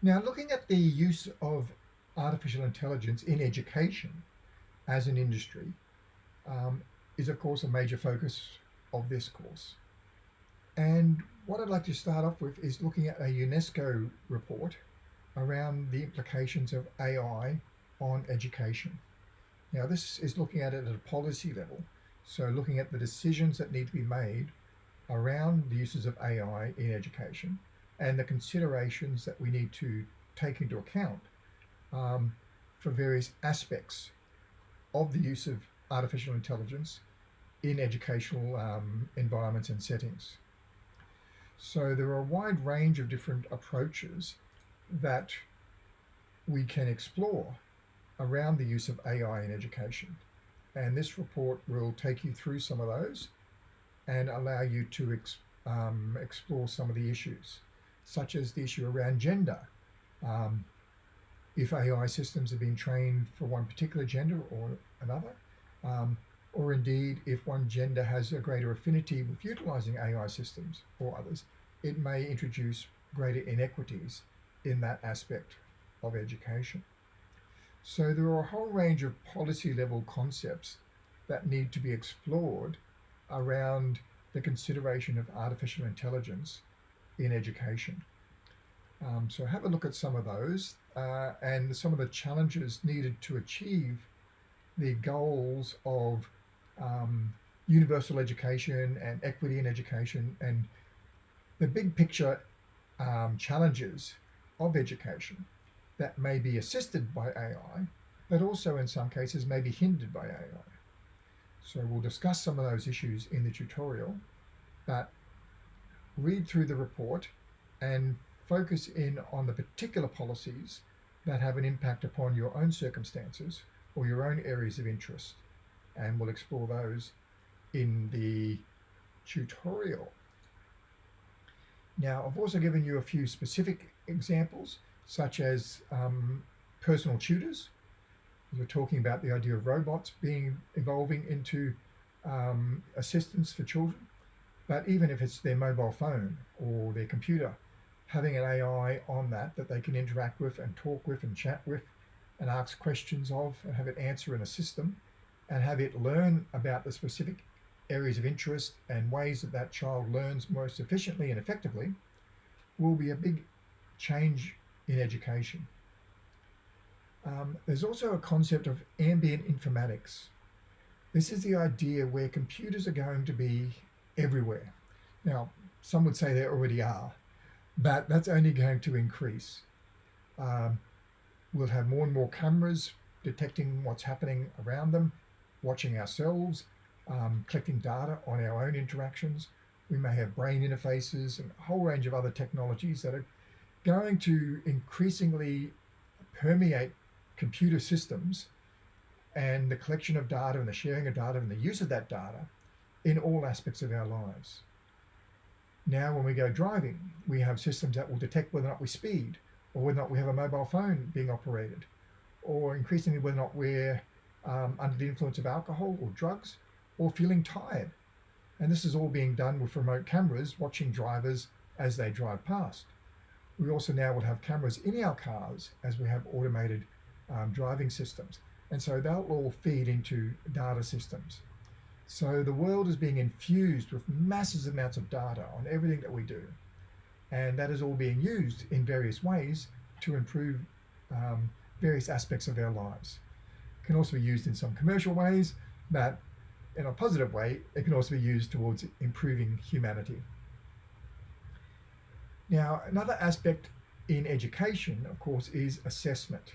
Now, looking at the use of artificial intelligence in education as an industry um, is, of course, a major focus of this course. And what I'd like to start off with is looking at a UNESCO report around the implications of AI on education. Now, this is looking at it at a policy level. So looking at the decisions that need to be made around the uses of AI in education and the considerations that we need to take into account um, for various aspects of the use of artificial intelligence in educational um, environments and settings. So there are a wide range of different approaches that we can explore around the use of AI in education. And this report will take you through some of those and allow you to ex um, explore some of the issues such as the issue around gender. Um, if AI systems have been trained for one particular gender or another, um, or indeed if one gender has a greater affinity with utilizing AI systems or others, it may introduce greater inequities in that aspect of education. So there are a whole range of policy level concepts that need to be explored around the consideration of artificial intelligence in education. Um, so have a look at some of those uh, and some of the challenges needed to achieve the goals of um, universal education and equity in education and the big picture um, challenges of education that may be assisted by AI, but also in some cases may be hindered by AI. So we'll discuss some of those issues in the tutorial, but read through the report and focus in on the particular policies that have an impact upon your own circumstances or your own areas of interest. And we'll explore those in the tutorial. Now, I've also given you a few specific examples, such as um, personal tutors. We're talking about the idea of robots being evolving into um, assistance for children. But even if it's their mobile phone or their computer, having an AI on that that they can interact with and talk with and chat with and ask questions of and have it answer in a system and have it learn about the specific areas of interest and ways that that child learns most efficiently and effectively will be a big change in education. Um, there's also a concept of ambient informatics. This is the idea where computers are going to be everywhere. Now, some would say they already are, but that's only going to increase. Um, we'll have more and more cameras detecting what's happening around them, watching ourselves, um, collecting data on our own interactions. We may have brain interfaces and a whole range of other technologies that are going to increasingly permeate computer systems and the collection of data and the sharing of data and the use of that data in all aspects of our lives. Now, when we go driving, we have systems that will detect whether or not we speed, or whether or not we have a mobile phone being operated, or increasingly whether or not we're um, under the influence of alcohol or drugs, or feeling tired. And this is all being done with remote cameras watching drivers as they drive past. We also now will have cameras in our cars as we have automated um, driving systems. And so they'll all feed into data systems. So the world is being infused with massive amounts of data on everything that we do. And that is all being used in various ways to improve um, various aspects of our lives. It can also be used in some commercial ways, but in a positive way, it can also be used towards improving humanity. Now, another aspect in education, of course, is assessment.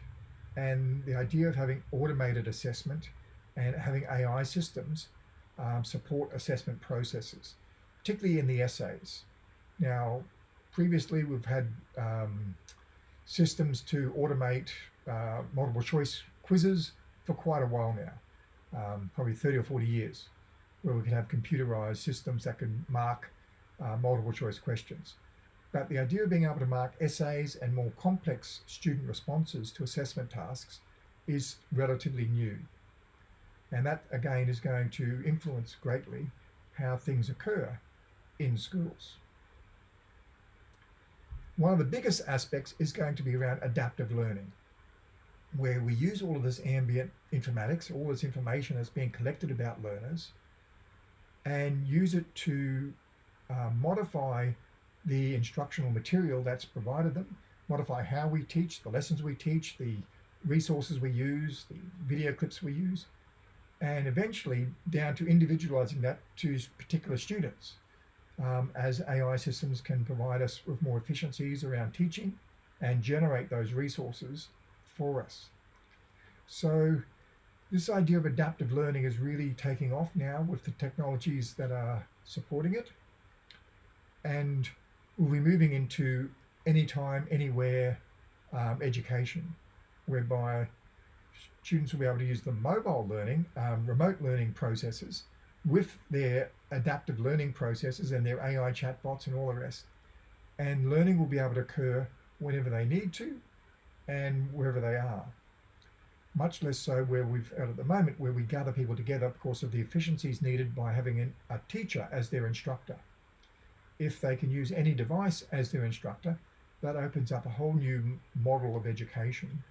And the idea of having automated assessment and having AI systems um, support assessment processes, particularly in the essays. Now, previously we've had um, systems to automate uh, multiple choice quizzes for quite a while now, um, probably 30 or 40 years, where we can have computerized systems that can mark uh, multiple choice questions. But the idea of being able to mark essays and more complex student responses to assessment tasks is relatively new. And that again is going to influence greatly how things occur in schools. one of the biggest aspects is going to be around adaptive learning, where we use all of this ambient informatics, all this information that's being collected about learners, and use it to uh, modify the instructional material that's provided them, modify how we teach, the lessons we teach, the resources we use, the video clips we use, and eventually down to individualizing that to particular students um, as AI systems can provide us with more efficiencies around teaching and generate those resources for us. So this idea of adaptive learning is really taking off now with the technologies that are supporting it. And we'll be moving into anytime, anywhere um, education, whereby students will be able to use the mobile learning, um, remote learning processes with their adaptive learning processes and their AI chatbots and all the rest. And learning will be able to occur whenever they need to and wherever they are. Much less so where we've at the moment where we gather people together because of the efficiencies needed by having an, a teacher as their instructor. If they can use any device as their instructor, that opens up a whole new model of education.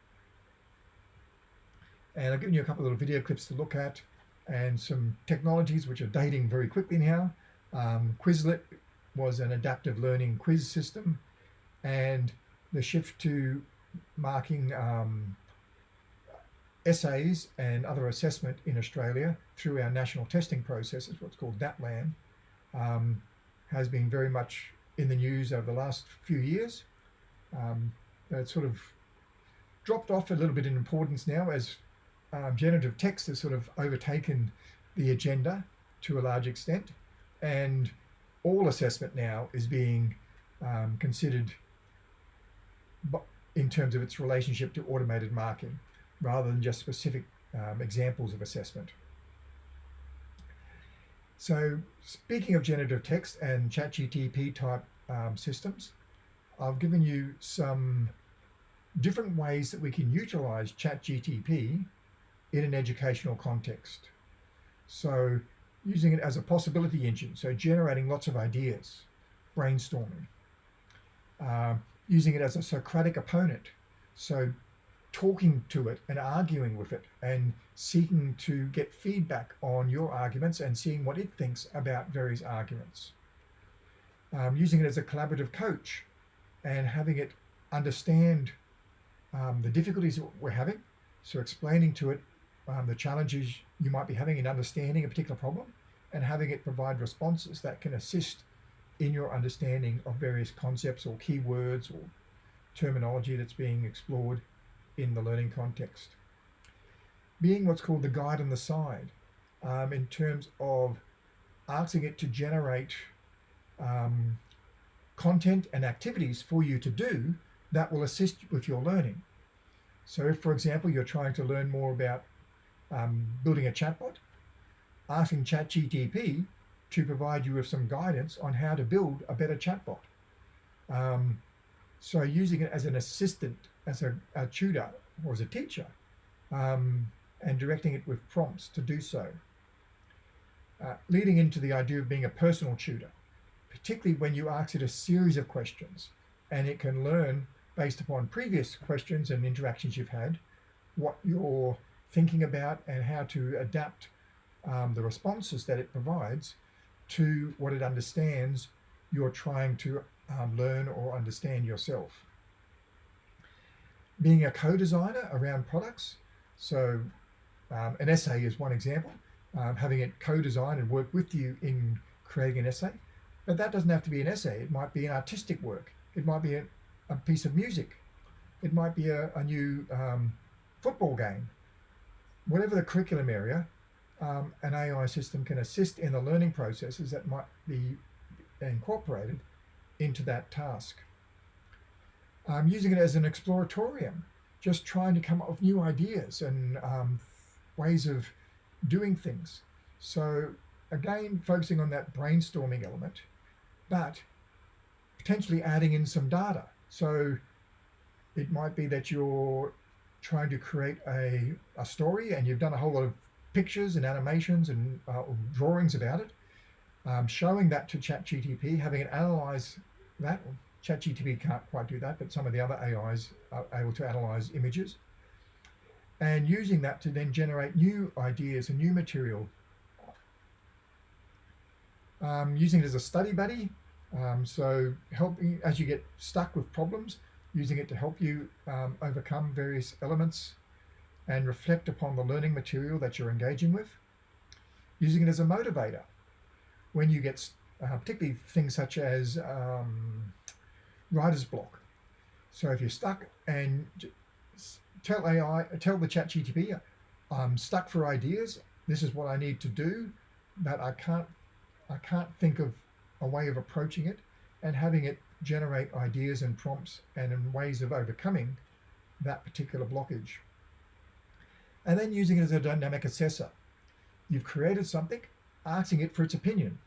And I've given you a couple of little video clips to look at and some technologies which are dating very quickly now. Um, Quizlet was an adaptive learning quiz system and the shift to marking um, essays and other assessment in Australia through our national testing processes, what's called NAPLAN, um, has been very much in the news over the last few years. Um, it's sort of dropped off a little bit in importance now as um, generative text has sort of overtaken the agenda to a large extent, and all assessment now is being um, considered in terms of its relationship to automated marking, rather than just specific um, examples of assessment. So speaking of generative text and ChatGTP type um, systems, I've given you some different ways that we can utilize ChatGTP in an educational context. So using it as a possibility engine, so generating lots of ideas, brainstorming. Uh, using it as a Socratic opponent, so talking to it and arguing with it and seeking to get feedback on your arguments and seeing what it thinks about various arguments. Um, using it as a collaborative coach and having it understand um, the difficulties we're having. So explaining to it um, the challenges you might be having in understanding a particular problem and having it provide responses that can assist in your understanding of various concepts or keywords or terminology that's being explored in the learning context. Being what's called the guide on the side um, in terms of asking it to generate um, content and activities for you to do that will assist with your learning. So if, for example, you're trying to learn more about um, building a chatbot, asking ChatGTP to provide you with some guidance on how to build a better chatbot. Um, so using it as an assistant, as a, a tutor or as a teacher, um, and directing it with prompts to do so. Uh, leading into the idea of being a personal tutor, particularly when you ask it a series of questions and it can learn based upon previous questions and interactions you've had, what your thinking about and how to adapt um, the responses that it provides to what it understands you're trying to um, learn or understand yourself. Being a co-designer around products, so um, an essay is one example, um, having it co-design and work with you in creating an essay, but that doesn't have to be an essay. It might be an artistic work. It might be a, a piece of music. It might be a, a new um, football game whatever the curriculum area, um, an AI system can assist in the learning processes that might be incorporated into that task. I'm using it as an exploratorium, just trying to come up with new ideas and um, ways of doing things. So again, focusing on that brainstorming element, but potentially adding in some data. So it might be that you're trying to create a, a story and you've done a whole lot of pictures and animations and uh, drawings about it, um, showing that to ChatGTP, having it analyze that, ChatGTP can't quite do that, but some of the other AIs are able to analyze images. And using that to then generate new ideas and new material. Um, using it as a study buddy. Um, so helping as you get stuck with problems, using it to help you um, overcome various elements and reflect upon the learning material that you're engaging with. Using it as a motivator when you get, uh, particularly things such as um, writer's block. So if you're stuck and tell AI, tell the chat GTP, I'm stuck for ideas. This is what I need to do, but I can't, I can't think of a way of approaching it and having it generate ideas and prompts and in ways of overcoming that particular blockage. And then using it as a dynamic assessor. You've created something, asking it for its opinion.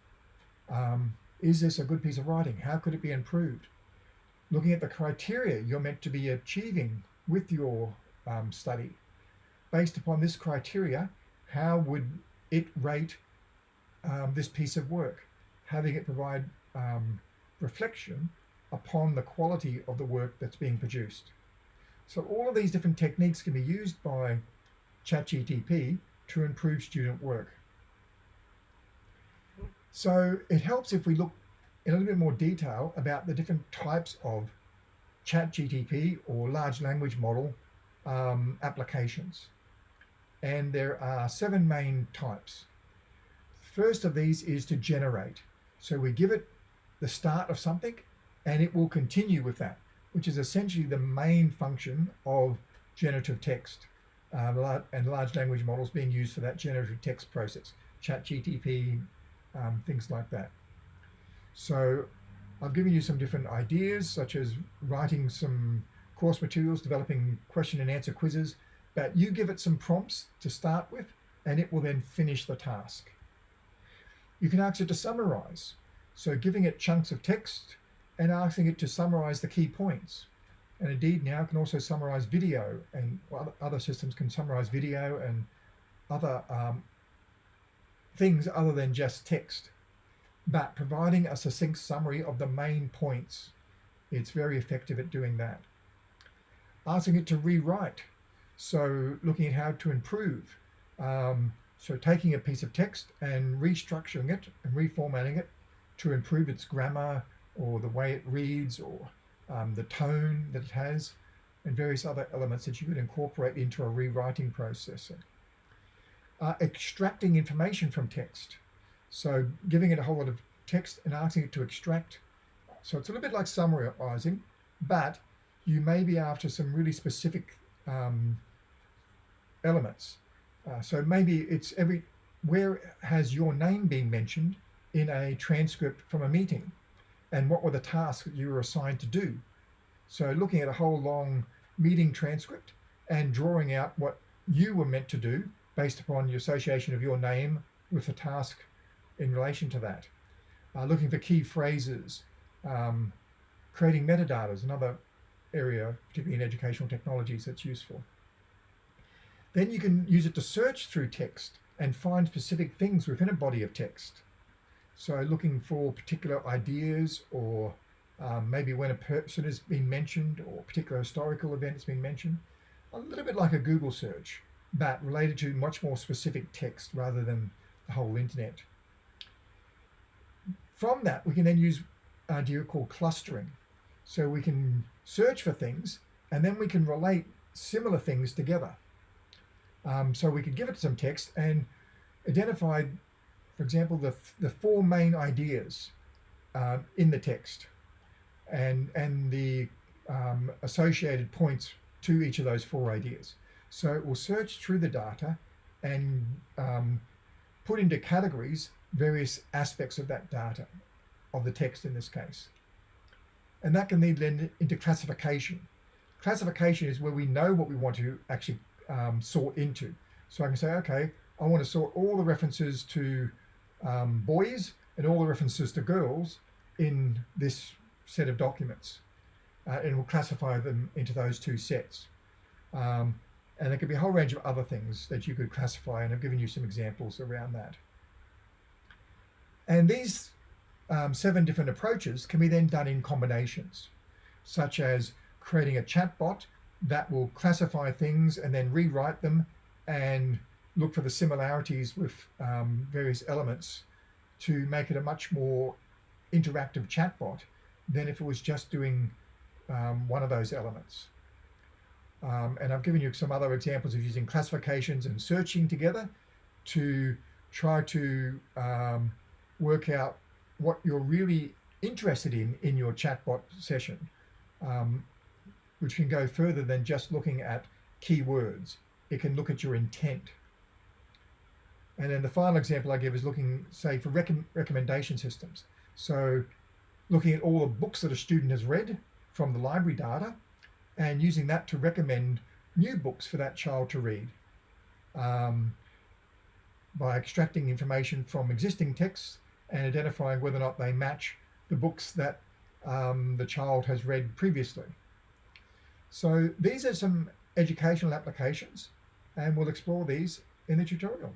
Um, is this a good piece of writing? How could it be improved? Looking at the criteria you're meant to be achieving with your um, study. Based upon this criteria, how would it rate um, this piece of work? Having it provide um, reflection upon the quality of the work that's being produced. So all of these different techniques can be used by ChatGTP to improve student work. So it helps if we look in a little bit more detail about the different types of ChatGTP or large language model um, applications. And there are seven main types. First of these is to generate. So we give it the start of something and it will continue with that, which is essentially the main function of generative text uh, and large language models being used for that generative text process, ChatGTP, um, things like that. So I've given you some different ideas, such as writing some course materials, developing question and answer quizzes, but you give it some prompts to start with, and it will then finish the task. You can ask it to summarize. So giving it chunks of text and asking it to summarize the key points. And indeed now can also summarize video and other systems can summarize video and other um, things other than just text. But providing a succinct summary of the main points, it's very effective at doing that. Asking it to rewrite. So looking at how to improve. Um, so taking a piece of text and restructuring it and reformatting it to improve its grammar or the way it reads or um, the tone that it has and various other elements that you could incorporate into a rewriting process. Uh, extracting information from text. So giving it a whole lot of text and asking it to extract. So it's a little bit like summarizing, but you may be after some really specific um, elements. Uh, so maybe it's every, where has your name been mentioned in a transcript from a meeting? And what were the tasks that you were assigned to do? So looking at a whole long meeting transcript and drawing out what you were meant to do based upon your association of your name with the task in relation to that. Uh, looking for key phrases, um, creating metadata is another area, particularly in educational technologies, that's useful. Then you can use it to search through text and find specific things within a body of text. So looking for particular ideas or um, maybe when a person has been mentioned or a particular historical event has been mentioned, a little bit like a Google search, but related to much more specific text rather than the whole internet. From that, we can then use an idea called clustering. So we can search for things and then we can relate similar things together. Um, so we could give it some text and identify, for example, the, the four main ideas uh, in the text and, and the um, associated points to each of those four ideas. So it will search through the data and um, put into categories various aspects of that data, of the text in this case. And that can lead then into classification. Classification is where we know what we want to actually um, sort into. So I can say, okay, I want to sort all the references to um, boys and all the references to girls in this set of documents. Uh, and we'll classify them into those two sets. Um, and there could be a whole range of other things that you could classify, and I've given you some examples around that. And these um, seven different approaches can be then done in combinations, such as creating a chatbot that will classify things and then rewrite them and look for the similarities with um, various elements to make it a much more interactive chatbot than if it was just doing um, one of those elements. Um, and I've given you some other examples of using classifications and searching together to try to um, work out what you're really interested in in your chatbot session, um, which can go further than just looking at keywords. It can look at your intent. And then the final example I give is looking, say, for rec recommendation systems. So looking at all the books that a student has read from the library data and using that to recommend new books for that child to read um, by extracting information from existing texts and identifying whether or not they match the books that um, the child has read previously. So these are some educational applications and we'll explore these in the tutorial.